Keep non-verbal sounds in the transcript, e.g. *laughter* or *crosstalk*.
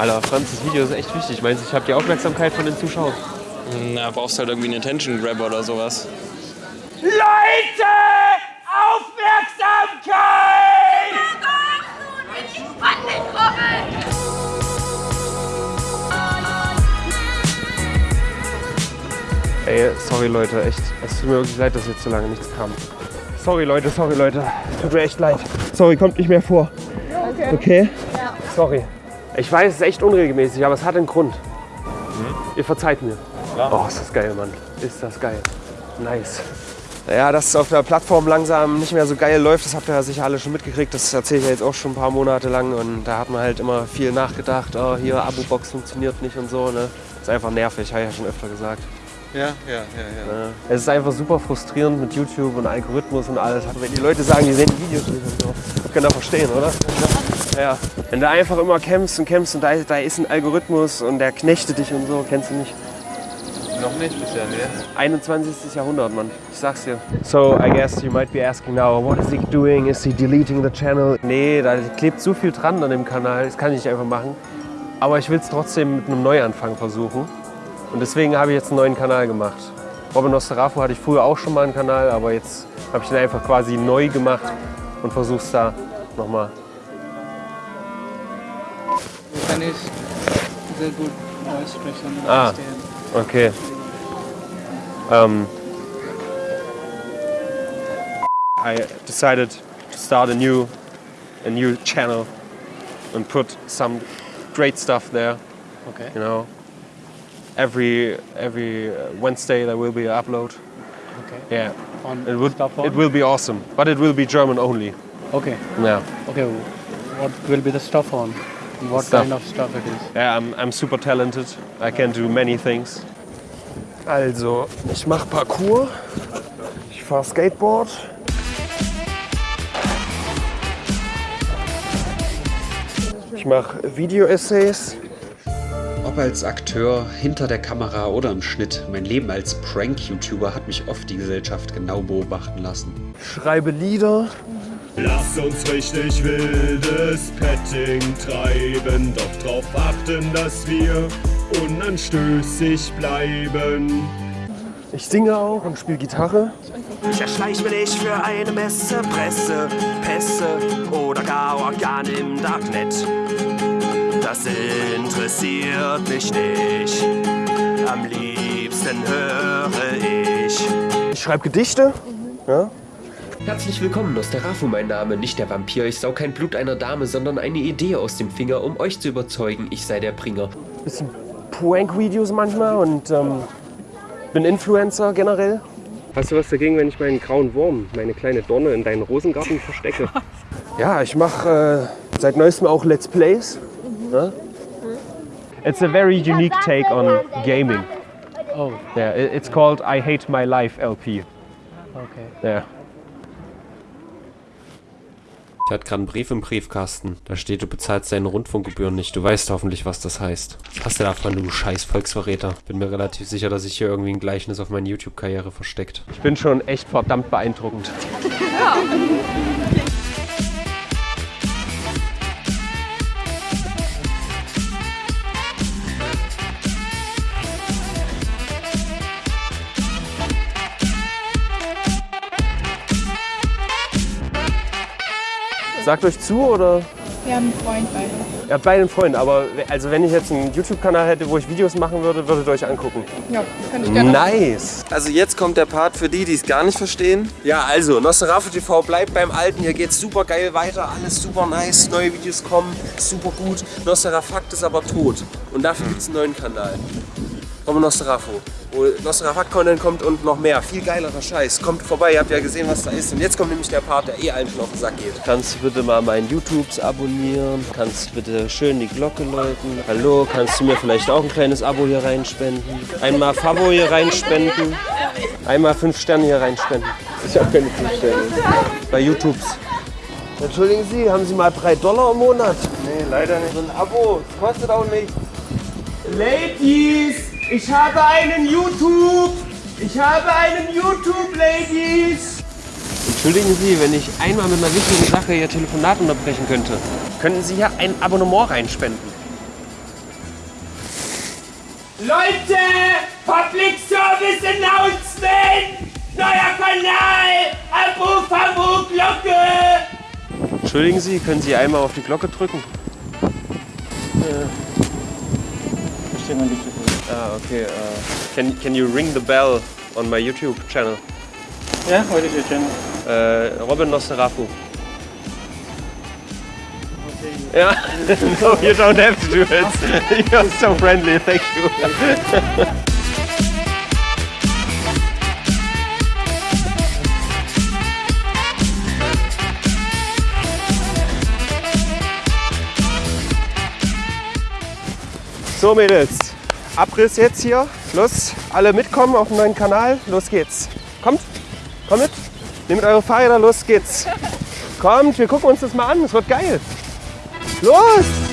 Alter, Franz, das Video ist echt wichtig. Meinst du, ich habe die Aufmerksamkeit von den Zuschauern? Na, brauchst halt irgendwie einen Attention Grabber oder sowas. Leute! Aufmerksamkeit! Ey, sorry Leute, echt. Es tut mir wirklich leid, dass jetzt so lange nichts kam. Sorry Leute, sorry Leute. Tut mir echt leid. Sorry, kommt nicht mehr vor. Okay? okay? Ja. Sorry. Ich weiß, es ist echt unregelmäßig, aber es hat einen Grund. Mhm. Ihr verzeiht mir. Klar. Oh, ist das geil, Mann. Ist das geil. Nice. Ja, dass es auf der Plattform langsam nicht mehr so geil läuft, das habt ihr ja sicher alle schon mitgekriegt. Das erzähle ich ja jetzt auch schon ein paar Monate lang. Und da hat man halt immer viel nachgedacht, oh, hier Abo-Box funktioniert nicht und so. Ne? Ist einfach nervig, habe ich ja schon öfter gesagt. Ja, ja, ja, ja. Es ist einfach super frustrierend mit YouTube und Algorithmus und alles. Wenn die Leute sagen, die sehen die Videos nicht und so. Das können ihr verstehen, oder? Ja. Wenn du einfach immer kämpfst und kämpfst und da, da ist ein Algorithmus und der knechtet dich und so, kennst du nicht. Noch nicht bisher, ne? 21. Jahrhundert, Mann. Ich sag's dir. So, I guess you might be asking now, what is he doing? Is he deleting the channel? Nee, da klebt so viel dran an dem Kanal, das kann ich nicht einfach machen. Aber ich will es trotzdem mit einem Neuanfang versuchen. Und deswegen habe ich jetzt einen neuen Kanal gemacht. Robin Nosterafu hatte ich früher auch schon mal einen Kanal, aber jetzt habe ich den einfach quasi neu gemacht und versuche es da nochmal. Kann ich sehr gut aussprechen. Ah, okay. Um, I decided to start a new, a new channel and put some great stuff there. Okay. You know, every every Wednesday there will be an upload. Okay. Yeah. On It would on? it will be awesome, but it will be German only. Okay. Yeah. Okay. What will be the stuff on? What Stuff. kind of stuff it is? Yeah, I'm, I'm super talented. I can do many things. Also, ich mache Parkour, ich fahre Skateboard. Ich mache Video-Essays. Ob als Akteur, hinter der Kamera oder im Schnitt, mein Leben als Prank-YouTuber hat mich oft die Gesellschaft genau beobachten lassen. schreibe Lieder. Lass uns richtig wildes Petting treiben, doch drauf achten, dass wir unanstößig bleiben. Ich singe auch und spiele Gitarre. Ich erschleich mir nicht für eine Messe, Presse, Pässe oder gar Organ im Darknet. Das interessiert mich nicht. Am liebsten höre ich. Ich schreibe Gedichte. Ja. Herzlich willkommen, Nosterafu mein Name, nicht der Vampir, ich sau kein Blut einer Dame, sondern eine Idee aus dem Finger, um euch zu überzeugen, ich sei der Bringer. Bisschen Prank-Videos manchmal und ähm, bin Influencer generell. Hast du was dagegen, wenn ich meinen grauen Wurm, meine kleine Donne, in deinen Rosengarten verstecke? ja, ich mache äh, seit neuestem auch Let's Plays. Ne? It's a very unique take on gaming. Oh, Yeah, it- it's called I Hate My Life LP. okay. Yeah. Ich hatte gerade einen Brief im Briefkasten. Da steht, du bezahlst deine Rundfunkgebühren nicht. Du weißt hoffentlich, was das heißt. Was hast du davon, du scheiß Volksverräter? Bin mir relativ sicher, dass sich hier irgendwie ein Gleichnis auf meine YouTube-Karriere versteckt. Ich bin schon echt verdammt beeindruckend. Sagt euch zu oder? Wir haben einen Freund beide. Ja, beide einen Freund, aber also wenn ich jetzt einen YouTube-Kanal hätte, wo ich Videos machen würde, würdet ihr euch angucken. Ja, kann ich gerne. Nice! Also jetzt kommt der Part für die, die es gar nicht verstehen. Ja, also, Nosferatu TV bleibt beim Alten. Hier geht's super geil weiter. Alles super nice. Neue Videos kommen. Super gut. Nosferafakt ist aber tot. Und dafür gibt's einen neuen Kanal. Vom Nosferatu. Wo Nosferafakt-Content kommt und noch mehr. Viel geilerer Scheiß. Kommt vorbei, ihr habt ja gesehen, was da ist. Und jetzt kommt nämlich der Part, der eh allen schon auf den Sack geht. Kannst du bitte mal meinen YouTubes abonnieren? Kannst du bitte schön die Glocke läuten? Hallo, kannst du mir vielleicht auch ein kleines Abo hier reinspenden? Einmal Fabo hier reinspenden? Einmal fünf Sterne hier reinspenden. Ich habe keine fünf Sterne. Bei YouTubes. Entschuldigen Sie, haben Sie mal 3 Dollar im Monat? Nee, leider nicht. So ein Abo, das kostet auch nichts. Ladies, ich habe einen YouTube. Ich habe einen YouTube, Ladies. Entschuldigen Sie, wenn ich einmal mit einer wichtigen Sache Ihr Telefonat unterbrechen könnte. Könnten Sie hier ein Abonnement reinspenden? Leute, Public Service Announcement! Neuer Kanal! Abruf, Abruf, Glocke! Entschuldigen Sie, können Sie einmal auf die Glocke drücken? Verstehe nicht so. Ah, okay. Uh, can, can you ring the bell on my YouTube channel? Yeah, what is your channel? Uh, Robin Nosferatu. Yeah, *laughs* no, you don't have to do it. *laughs* *laughs* You're so friendly, thank you. So Mädels, Abriss jetzt hier. Los, alle mitkommen auf den neuen Kanal. Los geht's. Kommt, kommt mit. Nehmt eure Fahrräder, los geht's. Kommt, wir gucken uns das mal an. Es wird geil. Los!